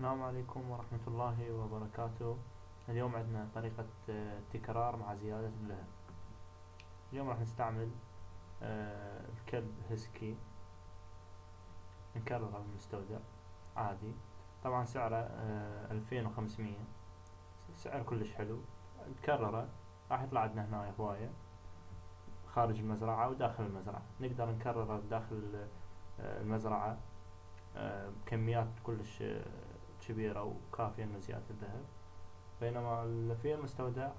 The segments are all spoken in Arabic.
السلام عليكم ورحمة الله وبركاته. اليوم عندنا طريقة آه، تكرار مع زيادة اللهب. اليوم راح نستعمل آه، الكلب هسكي. نكرره بالمستودع عادي. طبعا سعره آه، ألفين وخمسمية. سعر كلش حلو. نكرره. راح يطلع عندنا هنا هواية. خارج المزرعة وداخل المزرعة. نقدر نكرره داخل المزرعة. بكميات كلش كبيرة وكافية إنه زيادة الذهب. بينما في المستودع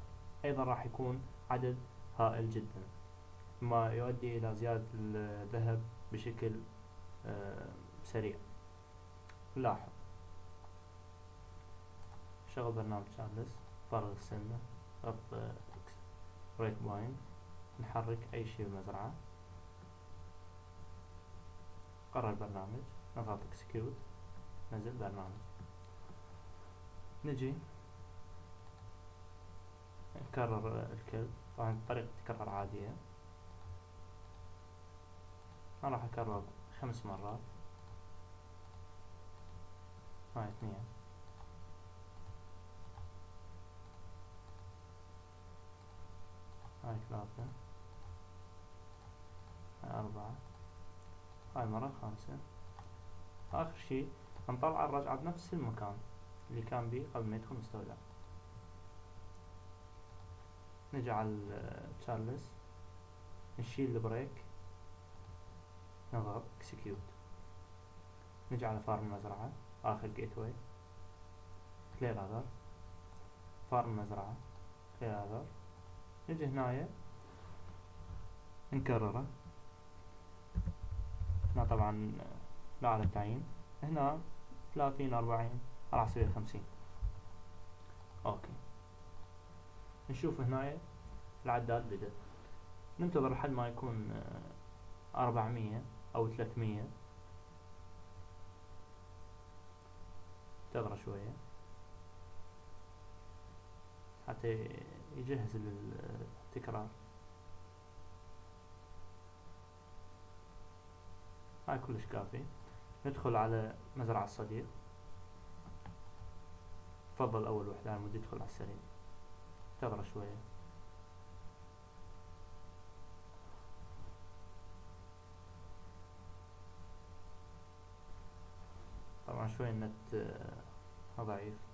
أيضا راح يكون عدد هائل جدا ما يؤدي إلى زيادة الذهب بشكل آه، سريع. لاحظ. شغل برنامج تشارلز فرغ السلة ربط breakpoint نحرك أي شيء بالمزرعة قرر البرنامج. نضغط اكسكيوت نزل برنامج. نجي. نكرر الكلب. طبعا طريقة تكرر عادية أنا راح أكرر خمس مرات. هاي اثنين. هاي ثلاثة. هاي أربعة. هاي المرة الخامسة آخر شي نطلع الرجعة بنفس المكان. اللي كان بيه قبل ما يدخل مستودع نجعل تشارلز نشيل ال break نضغط execute نجعل farm المزرعة آخر gateway clear other farm المزرعة clear other نجي هنايا نكرره. هنا طبعا لا على التعيين. هنا ثلاثين أربعين. راح أسوي خمسين okay. نشوف هنا العداد بدأ. ننتظر لحد ما يكون آه، أربعمية أو ثلاثمية. انتظر شوية. حتى يجهز للتكرار. هاي كلش كافي. ندخل على مزرعة الصديق. تفضل أول وحدة على مود يدخل على السريع انتظر شوية. طبعا شوي النت آه، ضعيف.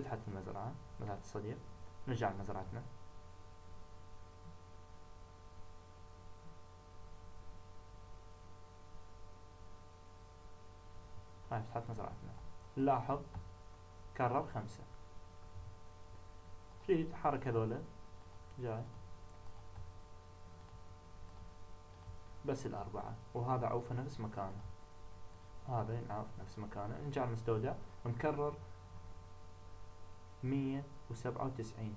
فتحت المزرعة مزرعة الصديق. نرجع لمزرعتنا. هاي فتحت مزرعتنا. لاحظ كرر خمسة. تريد تحرك هذولا جاي. بس الأربعة. وهذا عوفه نفس مكانه. هذا ينعوف نفس مكانه. نرجع المستودع ونكرر مية وسبعة وتسعين.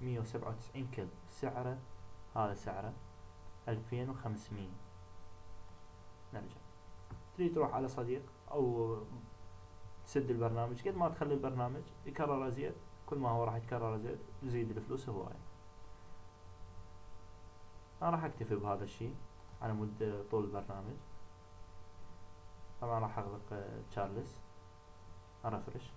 مية وسبعة وتسعين كلب سعره هذا سعره ألفين وخمسمية. نرجع. تريد تروح على صديق أو تسد البرنامج. قد ما تخلي البرنامج يكرر أزيد كل ما هو راح يتكرر أزيد يزيد الفلوس هواية أنا راح أكتفي بهذا الشي على مدة طول البرنامج. طبعا راح أغلق تشارلز أرفرش.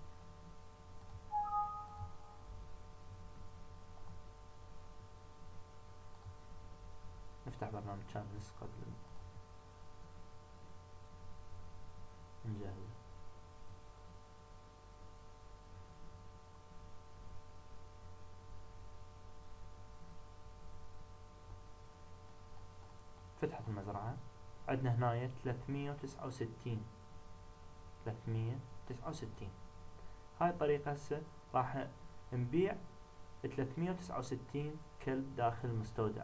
نفتح برنامج شانلز قبل نجهز فتحت المزرعة. عندنا وستين. ثلاثمية وتسعة وستين. هاي الطريقة هسه راح نبيع ثلاثمية وتسعة وستين كلب داخل المستودع.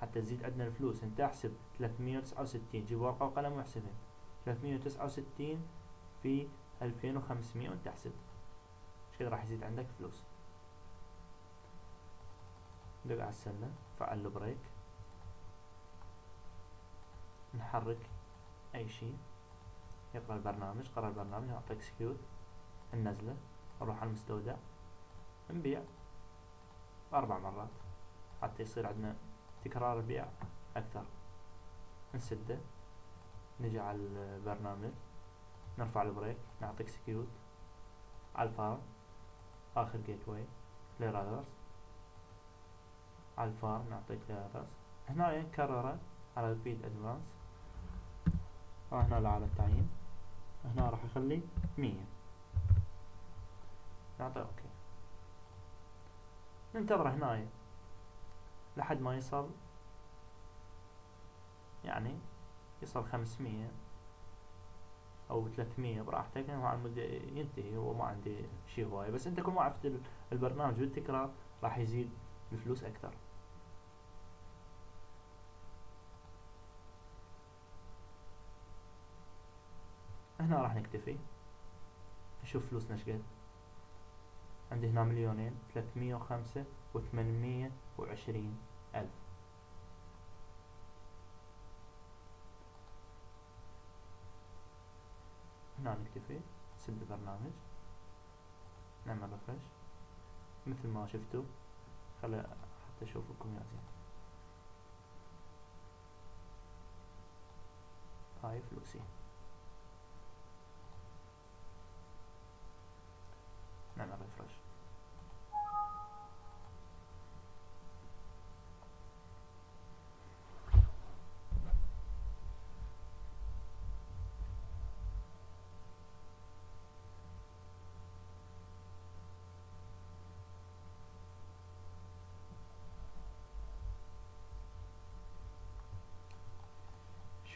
حتى تزيد عندنا الفلوس. أنت احسب 369 جيب ورقة وقلم واحسبها. 369 في 2500 وأنت احسب. كذا راح يزيد عندك؟ فلوس. دق على السلة. فعل ال break نحرك أي شيء. يقرأ البرنامج. قرأ البرنامج. نعطي execute النزلة. نروح على المستودع. نبيع. أربع مرات. حتى يصير عندنا تكرار البيع أكثر. نسده. نجي على البرنامج. نرفع ال break. نعطي execute على ال farm. آخر gateway clear others على ال farm. نعطي clear هنا نكرره على ال repeat advance هنا على التعيين هنا راح أخلي مية. نعطي okay. ننتظر هنا لحد ما يصل يعني يصل خمسمية أو 300 براحتك. مع المدة ينتهي هو ما عندي شي هواية. بس أنت كل ما عرفت البرنامج بالتكرار راح يزيد بفلوس أكثر. هنا راح نكتفي. نشوف فلوسنا إيش قد. عندي هنا مليونين ثلاثمية وخمسة وثمانمية وعشرين ألف. هنا نكتفي نسد البرنامج. نعمل ريفرش مثل ما شفتوا خلي حتى أشوفكم يا زين. هاي فلوسي نعمل ريفرش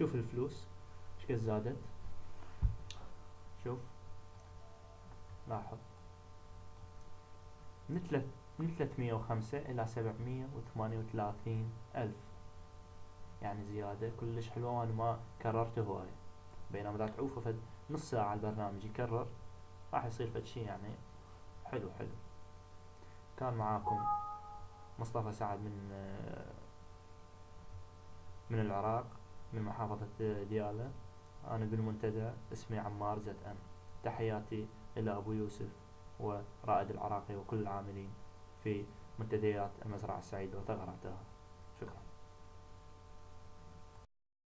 شوف الفلوس إيش قد زادت؟ شوف لاحظ. من من 305 إلى 738 ألف. يعني زيادة كلش حلوة وأنا ما كررته هواي. بينما إذا تعوفه فد نص ساعة البرنامج يكرر راح يصير فد شي يعني حلو حلو. كان معاكم مصطفى سعد من من العراق. من محافظة ديالى أنا بالمنتدى اسمي عمار زد أم. تحياتي إلى أبو يوسف ورائد العراقي وكل العاملين في منتديات المزرعة السعيدة وثغرتها